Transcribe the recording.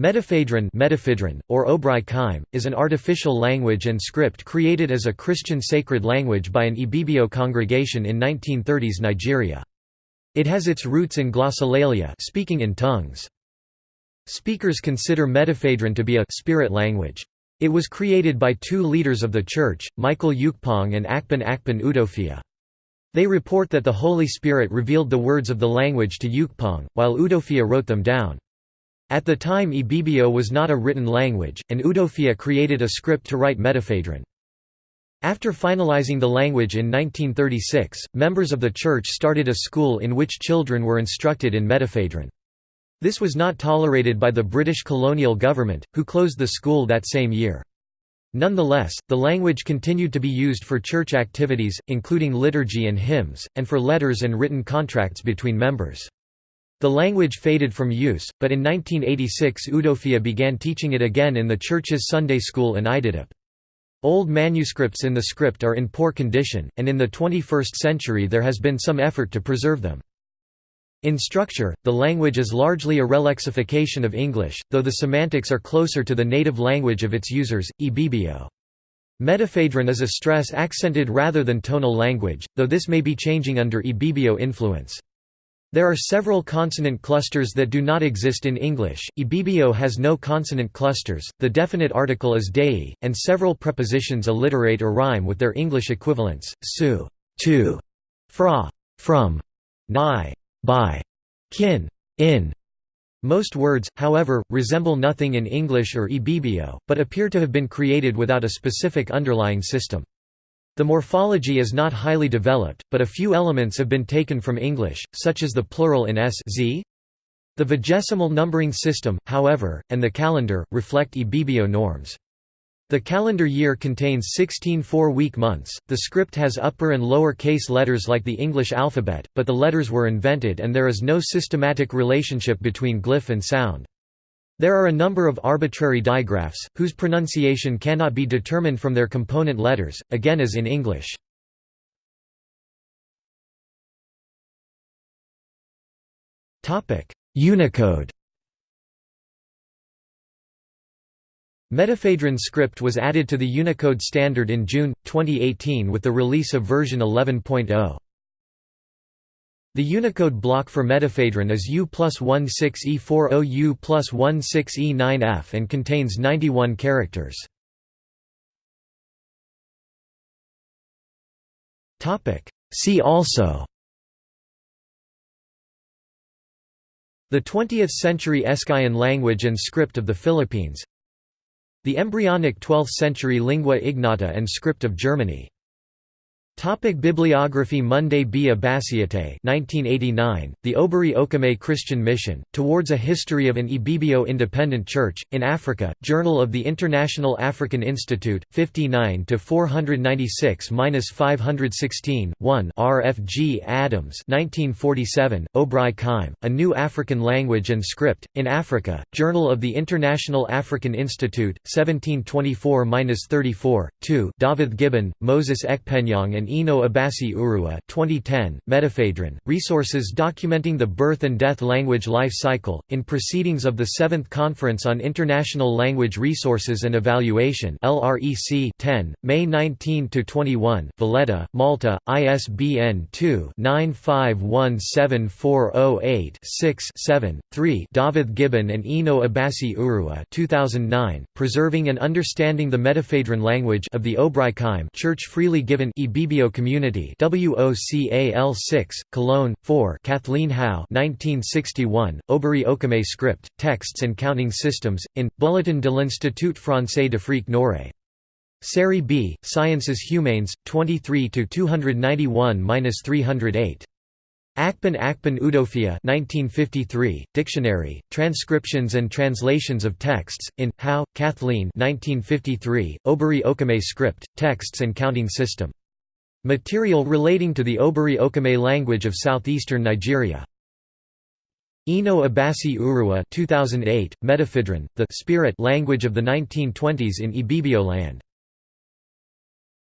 Medefaidrin, Medefaidrin or Obrai is an artificial language and script created as a Christian sacred language by an Ibibio congregation in 1930s Nigeria. It has its roots in glossolalia speaking in tongues. Speakers consider Medefaidrin to be a spirit language. It was created by two leaders of the church, Michael Ukpong and Akpan Akpan Udofia. They report that the Holy Spirit revealed the words of the language to Ukpong, while Udofia wrote them down. At the time Ibibio was not a written language, and Udofia created a script to write Medefaidrin. After finalizing the language in 1936, members of the church started a school in which children were instructed in Medefaidrin. This was not tolerated by the British colonial government, who closed the school that same year. Nonetheless, the language continued to be used for church activities, including liturgy and hymns, and for letters and written contracts between members. The language faded from use, but in 1986 Udofia began teaching it again in the church's Sunday school in Ididep. Old manuscripts in the script are in poor condition, and in the 21st century there has been some effort to preserve them. In structure, the language is largely a relexification of English, though the semantics are closer to the native language of its users, Ibibio. Medefaidrin is a stress-accented rather than tonal language, though this may be changing under Ibibio influence. There are several consonant clusters that do not exist in English. Ibibio has no consonant clusters, the definite article is dei, and several prepositions alliterate or rhyme with their English equivalents, su, to, fra, from, ni, by, kin, in. Most words, however, resemble nothing in English or Ibibio, but appear to have been created without a specific underlying system. The morphology is not highly developed, but a few elements have been taken from English, such as the plural in s z. The vigesimal numbering system, however, and the calendar, reflect Ibibio norms. The calendar year contains 16 four-week months. The script has upper and lower case letters like the English alphabet, but the letters were invented and there is no systematic relationship between glyph and sound. There are a number of arbitrary digraphs, whose pronunciation cannot be determined from their component letters, again as in English. Unicode Medefaidrin script was added to the Unicode standard in June, 2018 with the release of version 11.0. The Unicode block for Medefaidrin is U plus 16E40 U plus 16E9F and contains 91 characters. See also. The 20th-century Eskayan language and script of the Philippines. The embryonic 12th-century lingua ignota and script of Germany Topic Bibliography Monday B. Abasiattai 1989, The Oberi Okaime Christian Mission, Towards a History of an Ibibio Independent Church, in Africa, Journal of the International African Institute, 59–496–516, 1 RFG Adams 1947, Oberi Okaime, A New African Language and Script, in Africa, Journal of the International African Institute, 1724–34, 2 David Gibbon, Moses Ekpenyong and Eno Abasi Urua 2010, Medefaidrin, Resources documenting the birth and death language life cycle, in Proceedings of the Seventh Conference on International Language Resources and Evaluation LREC 10, May 19–21, Valletta, Malta, ISBN 2-9517408-6-7, 3 David Gibbon and Eno Abasi Urua 2009, Preserving and Understanding the Medefaidrin Language of the Obrai Church Freely Given Community WOCAL 6, Cologne, 4 Kathleen Hau 1961, Oberi Okaime Script, Texts and Counting Systems, in, Bulletin de l'Institut Français d'Afrique Noire. Série B, Sciences Humaines, 23–291–308. Akpan Akpan Udofia 1953, Dictionary, Transcriptions and Translations of Texts, in, Hau, Kathleen 1953, Oberi Okaime Script, Texts and Counting System. Material relating to the Oberi Okaime language of southeastern Nigeria. Eno Abasi Urua 2008, Medefaidrin, the spirit language of the 1920s in Ibibio land.